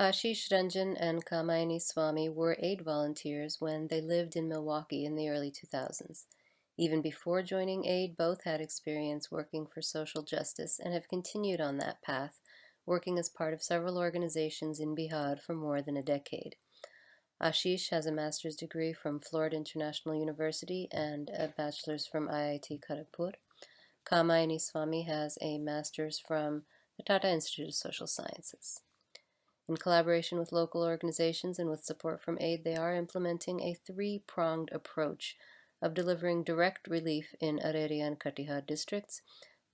Ashish Ranjan and Kamayani Swami were aid volunteers when they lived in Milwaukee in the early 2000s. Even before joining AID, both had experience working for social justice and have continued on that path, working as part of several organizations in Bihar for more than a decade. Ashish has a master's degree from Florida International University and a bachelor's from IIT Kharagpur. Kamayani Swami has a master's from the Tata Institute of Social Sciences. In collaboration with local organizations and with support from AID, they are implementing a three-pronged approach of delivering direct relief in Araria and Katihar districts,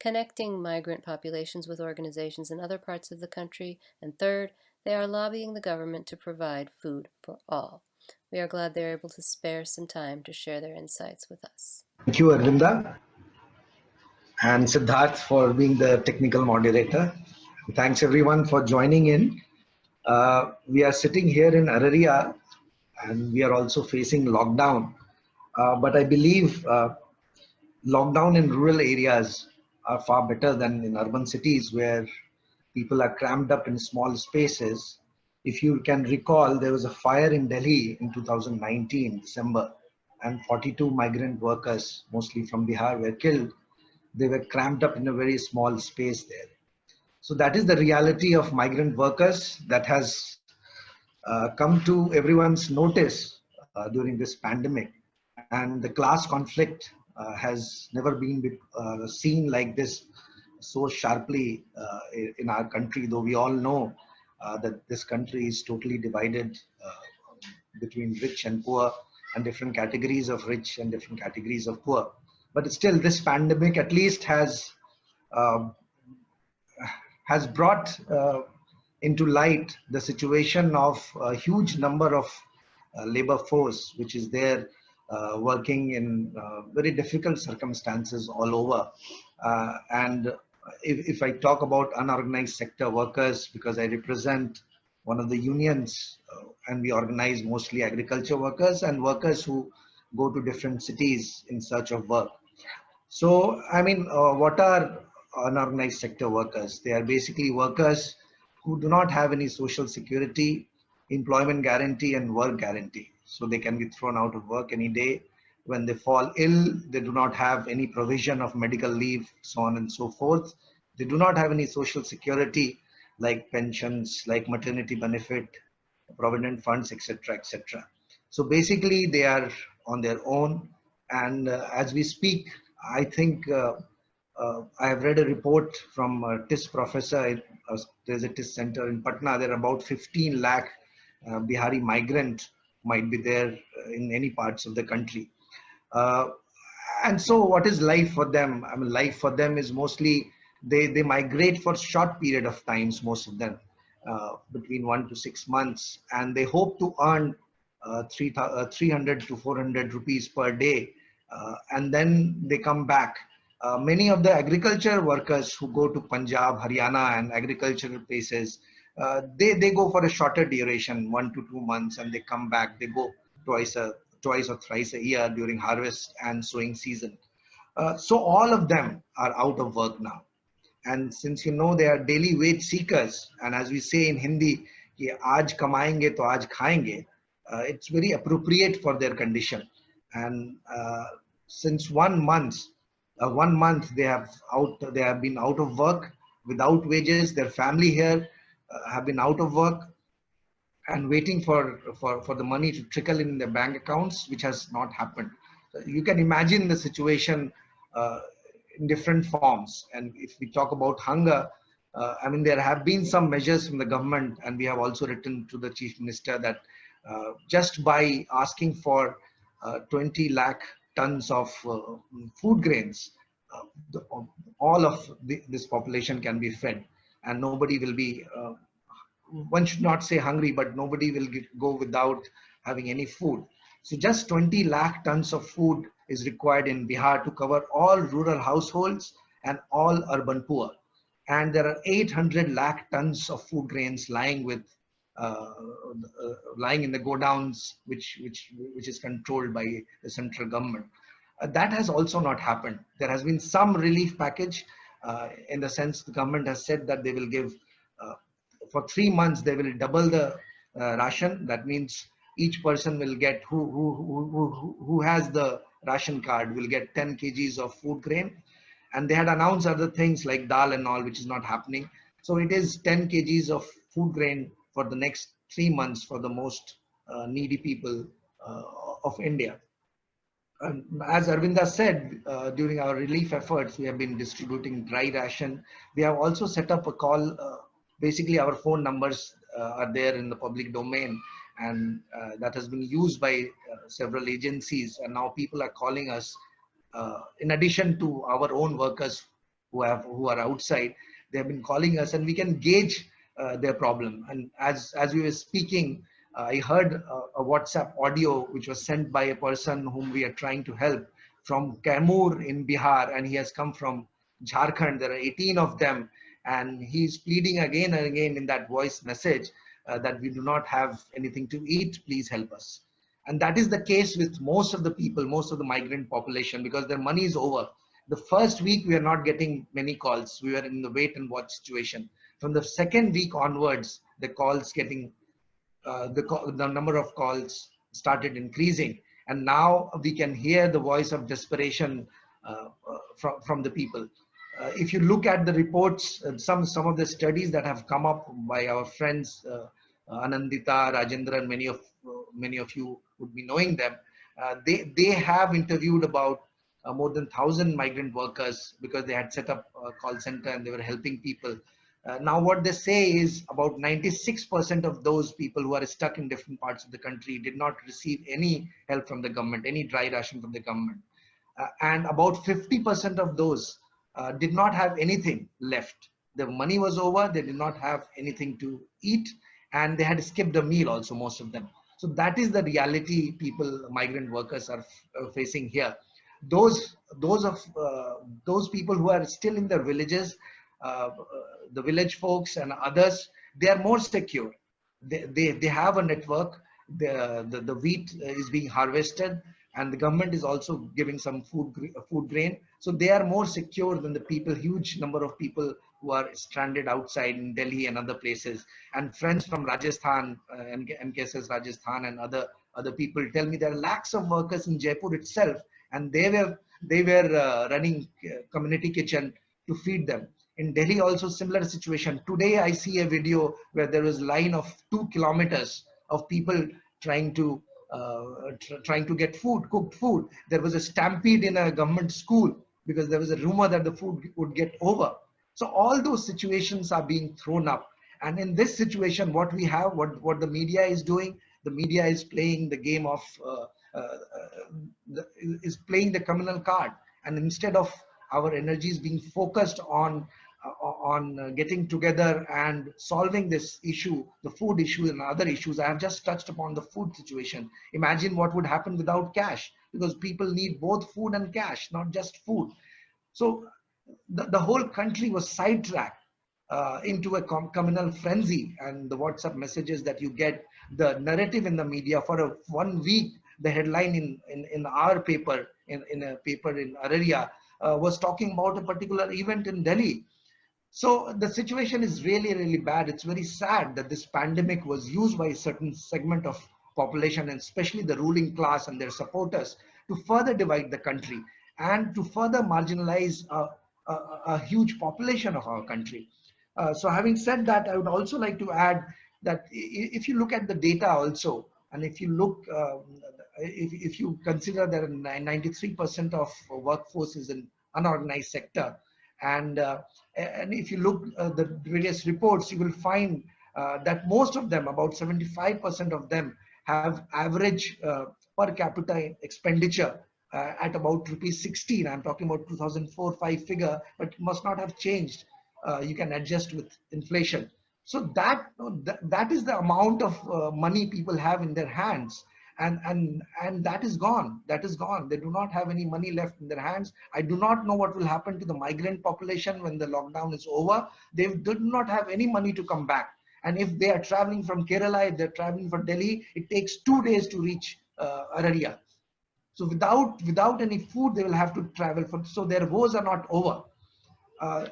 connecting migrant populations with organizations in other parts of the country, and third, they are lobbying the government to provide food for all. We are glad they're able to spare some time to share their insights with us. Thank you, Arvinda, and Siddharth for being the technical moderator. Thanks everyone for joining in. Uh, we are sitting here in Araria and we are also facing lockdown. Uh, but I believe uh, lockdown in rural areas are far better than in urban cities where people are crammed up in small spaces. If you can recall, there was a fire in Delhi in 2019, December, and 42 migrant workers, mostly from Bihar, were killed. They were crammed up in a very small space there. So that is the reality of migrant workers that has uh, come to everyone's notice uh, during this pandemic. And the class conflict uh, has never been uh, seen like this so sharply uh, in our country, though we all know uh, that this country is totally divided between rich and poor and different categories of rich and different categories of poor. But still, this pandemic at least has um, has brought uh, into light the situation of a huge number of uh, labor force which is there uh, working in uh, very difficult circumstances all over uh, and if, if I talk about unorganized sector workers because I represent one of the unions uh, and we organize mostly agriculture workers and workers who go to different cities in search of work. So, I mean, what are unorganized sector workers. They are basically workers who do not have any social security, employment guarantee and work guarantee. So they can be thrown out of work any day. When they fall ill, they do not have any provision of medical leave, so on and so forth. They do not have any social security like pensions, like maternity benefit, provident funds, etc., etc. So basically they are on their own. And uh, as we speak, I think uh, I have read a report from a TISS professor, uh, there's a TISS center in Patna, there are about 15 lakh uh, Bihari migrant might be there uh, in any parts of the country. Uh, and so what is life for them? I mean, life for them is mostly, they, they migrate for short period of times, most of them, uh, between one to six months, and they hope to earn three, 300 to 400 rupees per day. and then they come back uh, many of the agriculture workers who go to Punjab, Haryana and agricultural places, uh, they, they go for a shorter duration, one to two months, and they come back. They go twice a twice or thrice a year during harvest and sowing season. Uh, so all of them are out of work now. And since you know they are daily wage seekers, and as we say in Hindi, कि आज कमाएंगे तो आज खाएंगे, uh, it's very appropriate for their condition. And uh, since one month, uh, one month they have out they have been out of work without wages. Their family here uh, have been out of work and waiting for, for for the money to trickle in their bank accounts which has not happened. You can imagine the situation uh, in different forms. And if we talk about hunger uh, i mean there have been some measures from the government and we have also written to the chief minister that uh, just by asking for uh, 20 lakh tons of uh, food grains, uh, the, all of the, this population can be fed and nobody will be, uh, one should not say hungry, but nobody will get, go without having any food. So just 20 lakh tons of food is required in Bihar to cover all rural households and all urban poor. And there are 800 lakh tons of food grains lying with lying in the godowns, which, which, which is controlled by the central government. Uh, that has also not happened. There has been some relief package in the sense the government has said that they will give for three months they will double the uh, ration. That means each person will get who, who, who, who, who has the ration card will get 10 kgs of food grain. And they had announced other things like dal and all, which is not happening. So it is 10 kgs of food grain for the next three months for the most uh, needy people uh, of India. And as Arvinda said, uh, during our relief efforts, we have been distributing dry ration. We have also set up a call. Uh, basically, our phone numbers uh, are there in the public domain and uh, that has been used by several agencies. And now people are calling us in addition to our own workers who have who are outside they have been calling us and we can gauge their problem. And as, as we were speaking, uh, I heard uh, a WhatsApp audio which was sent by a person whom we are trying to help from Kaimur in Bihar and he has come from Jharkhand. There are 18 of them and he's pleading again and again in that voice message uh, that we do not have anything to eat, please help us. And that is the case with most of the people, most of the migrant population because their money is over the first week, we are not getting many calls. We were in the wait and watch situation. From the second week onwards, the calls getting, uh, the, the number of calls started increasing. And now we can hear the voice of desperation uh, uh, from, from the people. Uh, if you look at the reports, uh, some, some of the studies that have come up by our friends, uh, Anindita, Rajendra, and many of, many of you would be knowing them, they, they have interviewed about uh, more than 1000 migrant workers because they had set up a call center and they were helping people. Uh, now what they say is about 96% of those people who are stuck in different parts of the country did not receive any help from the government, any dry ration from the government. Uh, and about 50% of those uh, did not have anything left. The money was over, they did not have anything to eat and they had skipped a meal also, most of them. So that is the reality people, migrant workers are uh, facing here those those of uh, those people who are still in their villages the village folks and others they are more secure. They they, they have a network. The, the the wheat is being harvested and the government is also giving some food food grain. So they are more secure than the people huge number of people who are stranded outside in delhi and other places. And friends from rajasthan uh, mkss rajasthan and other other people tell me there are lakhs of workers in jaipur itself and they were they were uh, running uh, community kitchen to feed them in delhi also similar situation. Today i see a video where there was a line of two kilometers of people trying to uh, tr trying to get food cooked food. There was a stampede in a government school because there was a rumor that the food would get over. So all those situations are being thrown up. And in this situation what we have what what the media is doing the media is playing the game of uh, uh, the, is playing the communal card. And instead of our energies being focused on on uh, getting together and solving this issue, the food issue and other issues. I have just touched upon the food situation. Imagine what would happen without cash because people need both food and cash, not just food. So the, the whole country was sidetracked uh, into a com communal frenzy and the WhatsApp messages that you get, the narrative in the media for a one week the headline in, in, in our paper, in, in a paper in Araria, uh, was talking about a particular event in Delhi. So the situation is really, really bad. It's very sad that this pandemic was used by a certain segment of population and especially the ruling class and their supporters to further divide the country and to further marginalize a, a, a huge population of our country. Uh, so having said that, I would also like to add that if you look at the data also, and if you look, um, if, if you consider that 93% of workforce is in unorganized sector, and uh, and if you look uh, the various reports, you will find uh, that most of them, about 75% of them, have average per capita expenditure uh, at about rupees 16. I'm talking about 2004-5 figure, but must not have changed. Uh, you can adjust with inflation. So that, that is the amount of uh, money people have in their hands. And, and, and that is gone. That is gone. They do not have any money left in their hands. I do not know what will happen to the migrant population when the lockdown is over. They do not have any money to come back. And if they are traveling from Kerala, if they're traveling from Delhi, it takes two days to reach uh, Araria. So without, without any food, they will have to travel. For, so their woes are not over. Uh,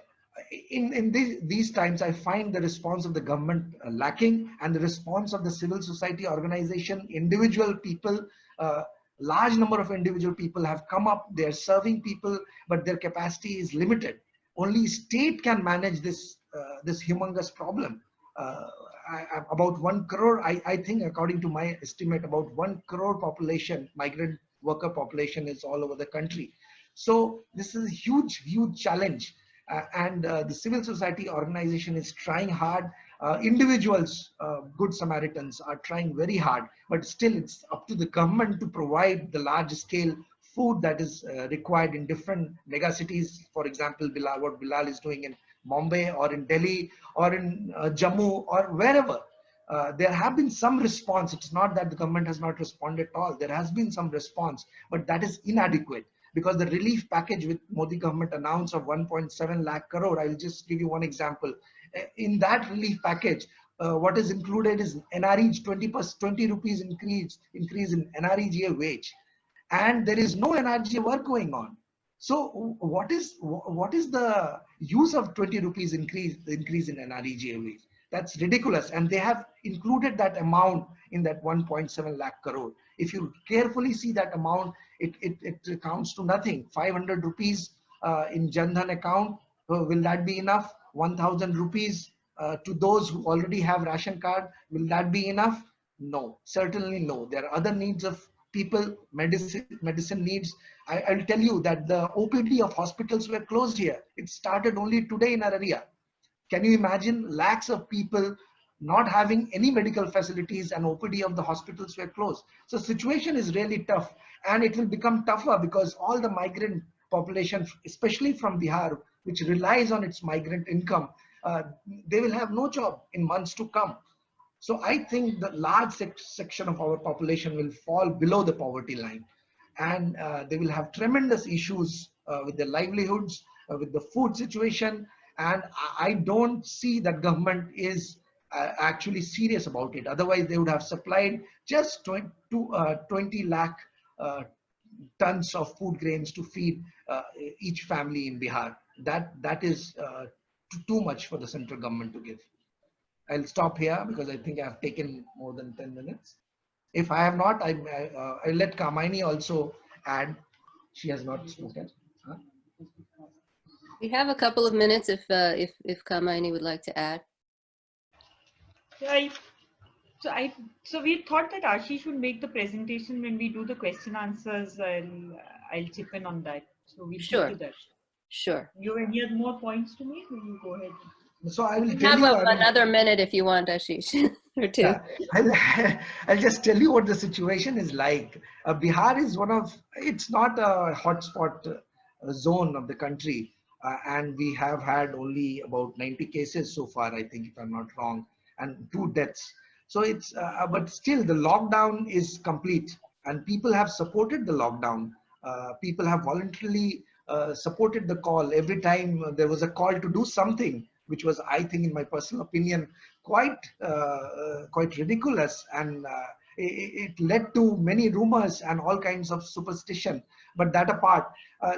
in, in these, these times, I find the response of the government uh, lacking and the response of the civil society organization, individual people, uh, large number of individual people have come up, they're serving people, but their capacity is limited. Only state can manage this, uh, this humongous problem. Uh, I, about one crore, I, I think according to my estimate, about one crore population, migrant worker population is all over the country. So this is a huge, huge challenge and uh, the civil society organization is trying hard. Uh, individuals, good Samaritans are trying very hard, but still it's up to the government to provide the large scale food that is required in different megacities. For example, Bilal, what Bilal is doing in Mumbai or in Delhi or in uh, Jammu or wherever. Uh, there have been some response. It's not that the government has not responded at all. There has been some response, but that is inadequate because the relief package with Modi government announced of 1.7 lakh crore, I'll just give you one example. Uh, in that relief package, uh, what is included is NRE 20 20 rupees increase increase in NREGA wage, and there is no NREGA work going on. So what is what is the use of 20 rupees increase increase in NREGA wage? That's ridiculous, and they have included that amount in that 1.7 lakh crore. If you carefully see that amount, it, it, it counts to nothing. 500 rupees uh, in Jandhan account, uh, will that be enough? 1000 rupees uh, to those who already have ration card, will that be enough? No, certainly no. There are other needs of people, medicine, medicine needs. I, will tell you that the OPD of hospitals were closed here. It started only today in our area. Can you imagine lakhs of people not having any medical facilities and OPD of the hospitals were closed. So situation is really tough and it will become tougher because all the migrant population, especially from Bihar, which relies on its migrant income, uh, they will have no job in months to come. So I think the large sec section of our population will fall below the poverty line and uh, they will have tremendous issues uh, with their livelihoods, uh, with the food situation. And I don't see that government is uh, actually serious about it. Otherwise, they would have supplied just 20, uh, 20 lakh tons of food grains to feed uh, each family in Bihar. That that is uh, too much for the central government to give. I'll stop here because I think I've taken more than 10 minutes. If I have not, I, I, will let Kamayani also add. She has not spoken. Huh? We have a couple of minutes if uh, if if Kamayani would like to add. I, so I so we thought that Ashi should make the presentation when we do the question answers. I'll I'll chip in on that. So we sure. do that. Sure. You have any more points to make? Will you go ahead? So I will have you, another minute if you want, Ashish, or two. Yeah, I'll, I'll, just tell you what the situation is like. Uh, Bihar is one of, it's not a hotspot uh, zone of the country. Uh, and we have had only about 90 cases so far, I think, if I'm not wrong and two deaths. So it's, uh, uh, but still the lockdown is complete and people have supported the lockdown. Uh, people have voluntarily uh, supported the call every time there was a call to do something, which was, I think, in my personal opinion, quite, uh, uh, quite ridiculous. And it, it, led to many rumors and all kinds of superstition. But that apart,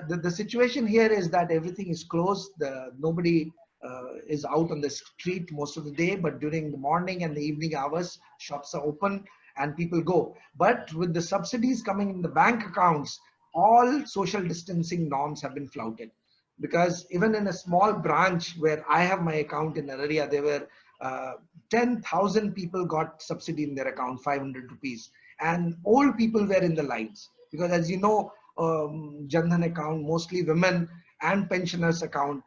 the, the situation here is that everything is closed. The, nobody uh, is out on the street most of the day, but during the morning and the evening hours, shops are open and people go. But with the subsidies coming in the bank accounts, all social distancing norms have been flouted. Because even in a small branch where I have my account in Araria, there were uh, 10,000 people got subsidy in their account, 500 rupees. And old people were in the lines. Because as you know, um, Jandhan account, mostly women and pensioners account,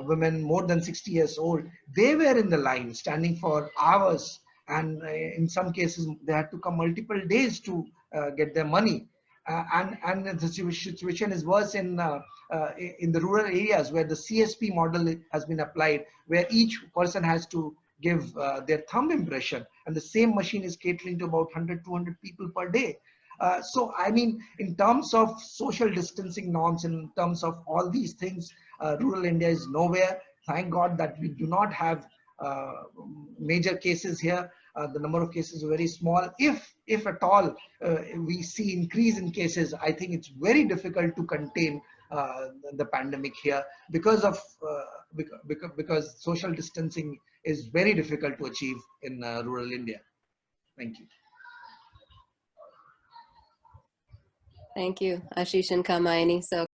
women more than 60 years old, they were in the line standing for hours. And uh, in some cases, they had to come multiple days to uh, get their money. Uh, and, and the situation is worse in, uh, uh, in the rural areas where the CSP model has been applied, where each person has to give their thumb impression. And the same machine is catering to about 100, 200 people per day. Uh, so, I mean, in terms of social distancing norms, in terms of all these things, uh, rural India is nowhere. Thank God that we do not have uh, major cases here. Uh, the number of cases are very small. If, if at all, uh, we see increase in cases, I think it's very difficult to contain uh, the pandemic here because of uh, because, because social distancing is very difficult to achieve in rural India. Thank you. Thank you, Ashish and Kamayani. So